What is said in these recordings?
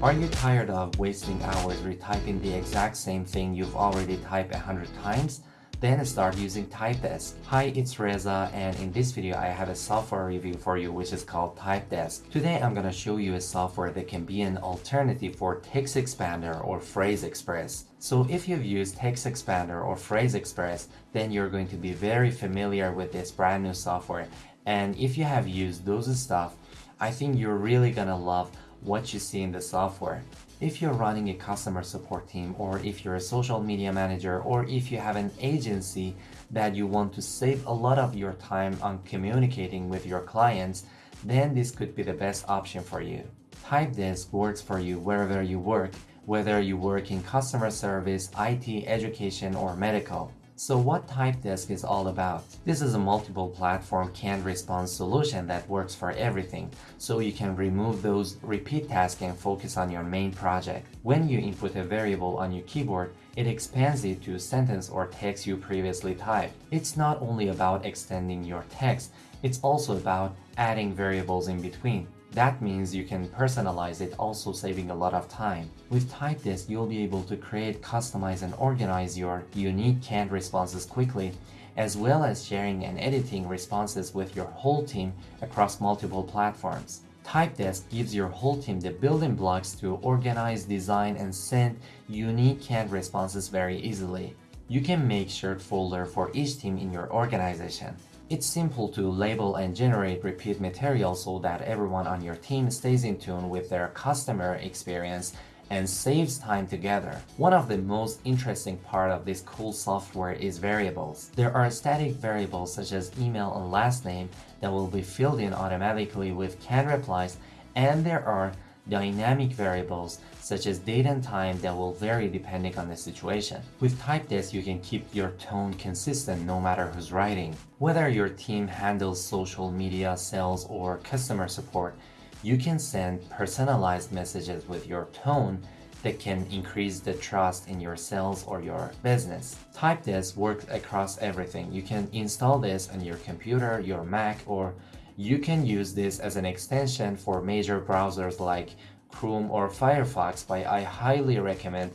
Are you tired of wasting hours retyping the exact same thing you've already typed a hundred times? Then start using Typedesk. Hi, it's Reza and in this video I have a software review for you which is called Typedesk. Today I'm gonna show you a software that can be an alternative for Text Expander or Phrase Express. So if you've used Text Expander or Phrase Express, then you're going to be very familiar with this brand new software. And if you have used those stuff, I think you're really gonna love what you see in the software. If you're running a customer support team or if you're a social media manager or if you have an agency that you want to save a lot of your time on communicating with your clients, then this could be the best option for you. Typedesk works for you wherever you work, whether you work in customer service, IT, education, or medical. So what Typedesk is all about? This is a multiple platform canned response solution that works for everything, so you can remove those repeat tasks and focus on your main project. When you input a variable on your keyboard, it expands it to a sentence or text you previously typed. It's not only about extending your text, it's also about adding variables in between. That means you can personalize it, also saving a lot of time. With Typedesk, you'll be able to create, customize, and organize your unique canned responses quickly, as well as sharing and editing responses with your whole team across multiple platforms. Typedesk gives your whole team the building blocks to organize, design, and send unique canned responses very easily. You can make shared folder for each team in your organization. It's simple to label and generate repeat material so that everyone on your team stays in tune with their customer experience and saves time together. One of the most interesting part of this cool software is variables. There are static variables such as email and last name that will be filled in automatically with canned replies and there are dynamic variables such as date and time that will vary depending on the situation. With Typedesk, you can keep your tone consistent no matter who's writing. Whether your team handles social media, sales, or customer support, you can send personalized messages with your tone that can increase the trust in your sales or your business. Typedesk works across everything. You can install this on your computer, your Mac, or you can use this as an extension for major browsers like Chrome or Firefox, but I highly recommend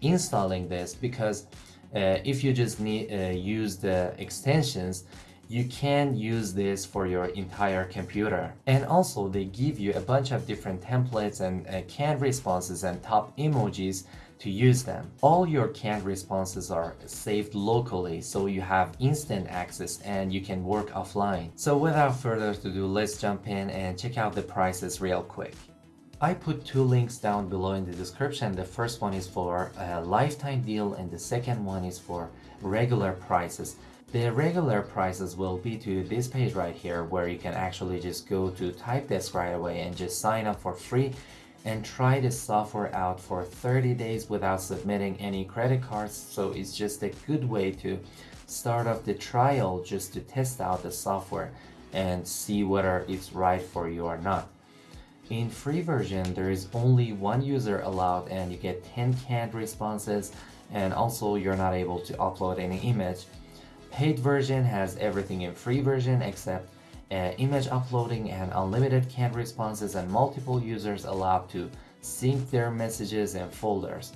installing this because uh, if you just need uh, use the extensions, you can use this for your entire computer. And also they give you a bunch of different templates and uh, canned responses and top emojis to use them. All your canned responses are saved locally so you have instant access and you can work offline. So without further ado, let's jump in and check out the prices real quick. I put two links down below in the description. The first one is for a lifetime deal and the second one is for regular prices. The regular prices will be to this page right here where you can actually just go to Typedesk right away and just sign up for free and try the software out for 30 days without submitting any credit cards so it's just a good way to start off the trial just to test out the software and see whether it's right for you or not. In free version, there is only one user allowed and you get 10 canned responses and also you're not able to upload any image. Paid version has everything in free version except uh, image uploading and unlimited canned responses and multiple users allowed to sync their messages and folders.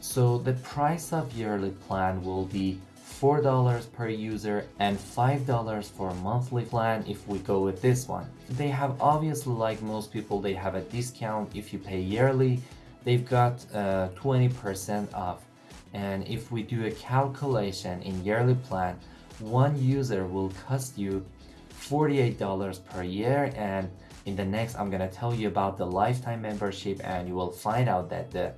So the price of yearly plan will be $4 per user and $5 for a monthly plan if we go with this one. They have obviously like most people they have a discount if you pay yearly they've got 20% uh, off and if we do a calculation in yearly plan one user will cost you $48 per year and in the next I'm gonna tell you about the lifetime membership and you will find out that the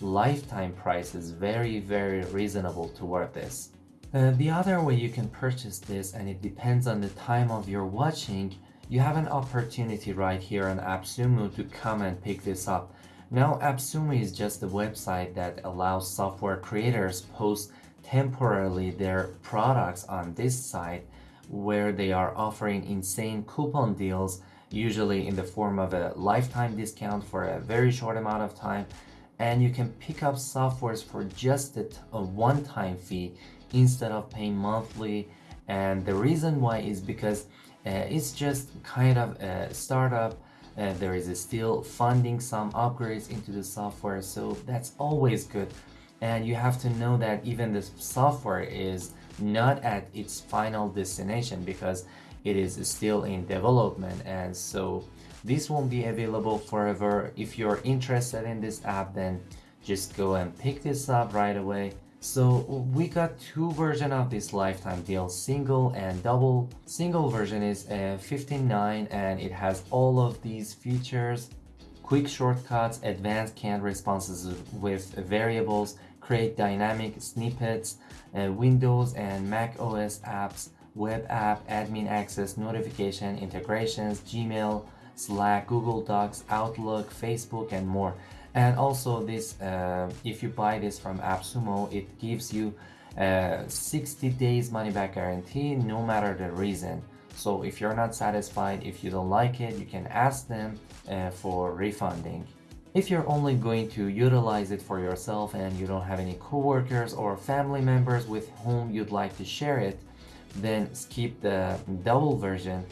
lifetime price is very very reasonable to toward this. Uh, the other way you can purchase this and it depends on the time of your watching you have an opportunity right here on AppSumo to come and pick this up. Now AppSumo is just a website that allows software creators post temporarily their products on this site where they are offering insane coupon deals usually in the form of a lifetime discount for a very short amount of time and you can pick up softwares for just a, a one-time fee instead of paying monthly. And the reason why is because uh, it's just kind of a startup. Uh, there is still funding some upgrades into the software so that's always good. And you have to know that even the software is not at its final destination because it is still in development. And so this won't be available forever. If you're interested in this app then just go and pick this up right away so we got two version of this lifetime deal single and double. Single version is uh, 15.9 and it has all of these features quick shortcuts advanced canned responses with variables create dynamic snippets uh, windows and mac os apps web app admin access notification integrations gmail slack google docs outlook facebook and more and also this uh, if you buy this from AppSumo it gives you a 60 days money back guarantee no matter the reason. So if you're not satisfied if you don't like it you can ask them uh, for refunding. If you're only going to utilize it for yourself and you don't have any coworkers or family members with whom you'd like to share it then skip the double version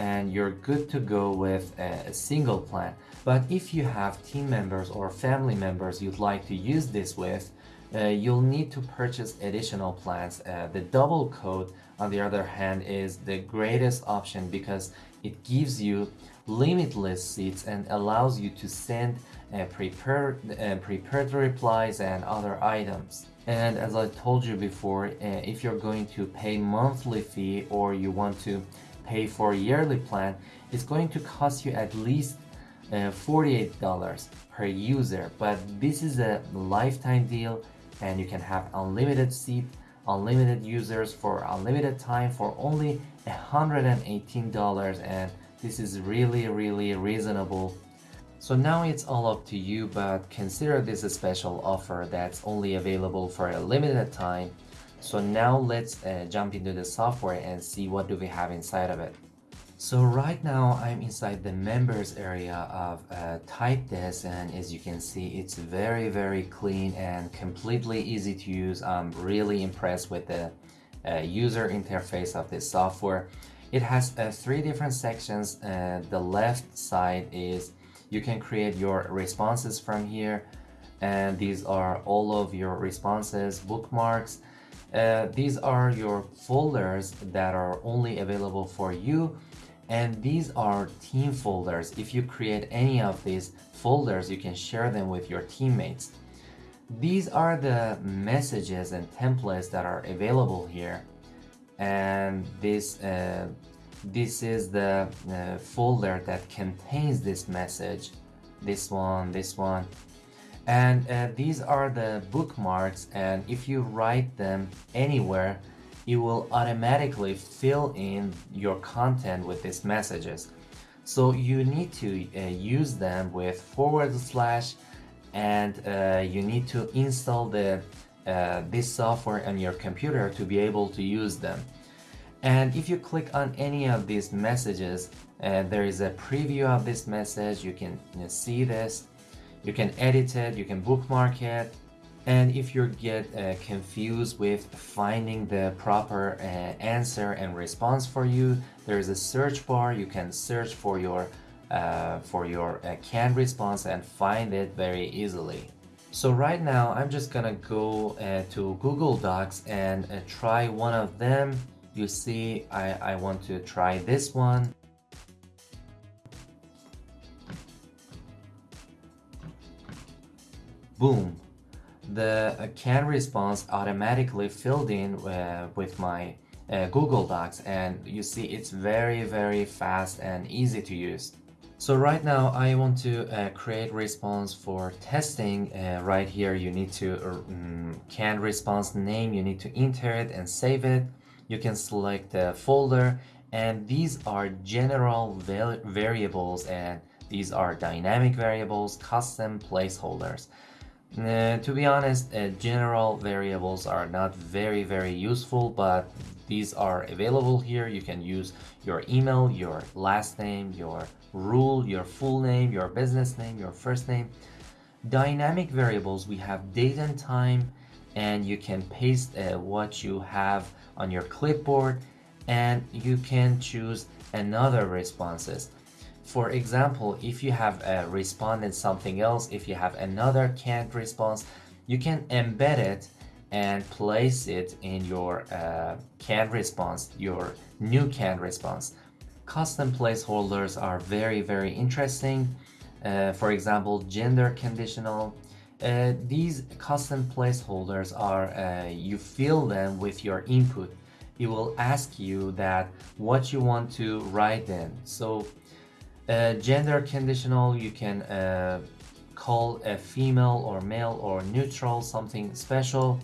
and you're good to go with a single plan. But if you have team members or family members you'd like to use this with, uh, you'll need to purchase additional plans. Uh, the double code, on the other hand, is the greatest option because it gives you limitless seats and allows you to send uh, prepared, uh, prepared replies and other items. And as I told you before, uh, if you're going to pay monthly fee or you want to pay for a yearly plan, is going to cost you at least uh, $48 per user. But this is a lifetime deal and you can have unlimited seat, unlimited users for unlimited time for only $118 and this is really really reasonable so now it's all up to you but consider this a special offer that's only available for a limited time so now let's uh, jump into the software and see what do we have inside of it. So right now I'm inside the members area of uh, Typedesk and as you can see it's very very clean and completely easy to use. I'm really impressed with the uh, user interface of this software. It has uh, three different sections. Uh, the left side is you can create your responses from here and these are all of your responses, bookmarks, uh, these are your folders that are only available for you and these are team folders. If you create any of these folders, you can share them with your teammates. These are the messages and templates that are available here. And this, uh, this is the uh, folder that contains this message. This one, this one, and uh, these are the bookmarks and if you write them anywhere it will automatically fill in your content with these messages. So you need to uh, use them with forward slash and uh, you need to install the uh, this software on your computer to be able to use them. And if you click on any of these messages uh, there is a preview of this message. You can see this you can edit it, you can bookmark it, and if you get uh, confused with finding the proper uh, answer and response for you, there is a search bar. You can search for your uh, for your uh, canned response and find it very easily. So right now, I'm just gonna go uh, to Google Docs and uh, try one of them. You see, I, I want to try this one. Boom, the uh, canned response automatically filled in uh, with my uh, Google Docs and you see it's very very fast and easy to use. So right now I want to uh, create response for testing. Uh, right here you need to um, canned response name, you need to enter it and save it. You can select the folder and these are general variables and these are dynamic variables, custom placeholders. Uh, to be honest, uh, general variables are not very, very useful, but these are available here. You can use your email, your last name, your rule, your full name, your business name, your first name. Dynamic variables, we have date and time, and you can paste uh, what you have on your clipboard, and you can choose another responses. For example, if you have a responded something else, if you have another canned response, you can embed it and place it in your uh, canned response, your new canned response. Custom placeholders are very, very interesting. Uh, for example, gender conditional. Uh, these custom placeholders are, uh, you fill them with your input. It will ask you that what you want to write in. So uh, gender conditional, you can uh, call a female or male or neutral, something special.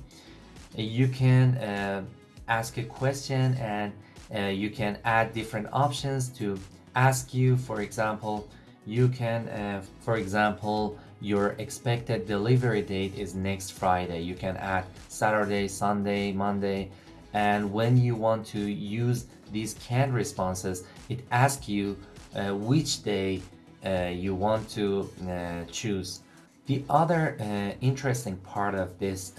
You can uh, ask a question and uh, you can add different options to ask you. For example you can uh, for example your expected delivery date is next Friday. You can add Saturday Sunday Monday. And when you want to use these canned responses it asks you which day uh, you want to uh, choose the other uh, interesting part of this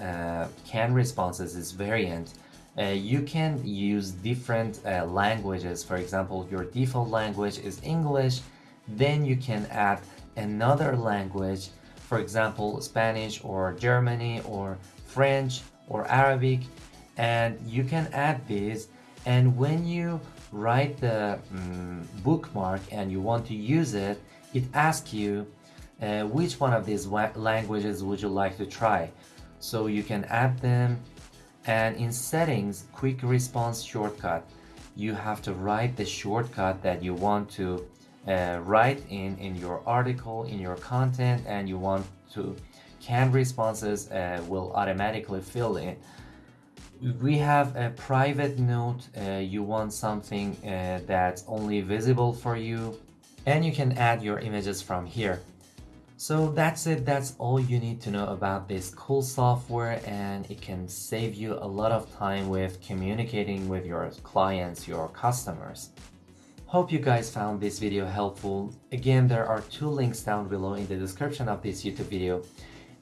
canned responses is variant uh, you can use different uh, languages. For example, your default language is English, then you can add another language, for example, Spanish or Germany or French or Arabic, and you can add these. And when you write the um, bookmark and you want to use it, it asks you uh, which one of these languages would you like to try. So you can add them and in settings, quick response shortcut, you have to write the shortcut that you want to uh, write in, in your article, in your content, and you want to canned responses uh, will automatically fill in. We have a private note, uh, you want something uh, that's only visible for you, and you can add your images from here. So that's it, that's all you need to know about this cool software and it can save you a lot of time with communicating with your clients, your customers. Hope you guys found this video helpful. Again, there are two links down below in the description of this YouTube video.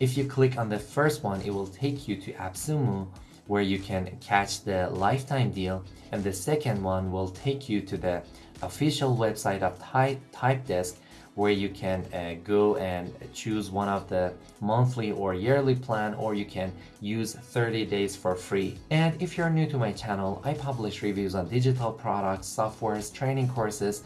If you click on the first one, it will take you to AppSumo where you can catch the lifetime deal and the second one will take you to the official website of Type Typedesk where you can uh, go and choose one of the monthly or yearly plan or you can use 30 days for free. And if you're new to my channel, I publish reviews on digital products, softwares, training courses.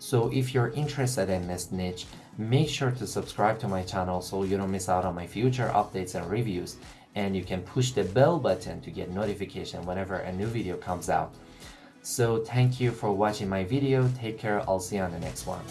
So if you're interested in this niche, make sure to subscribe to my channel so you don't miss out on my future updates and reviews. And you can push the bell button to get notification whenever a new video comes out. So thank you for watching my video. Take care. I'll see you on the next one.